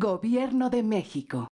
Gobierno de México.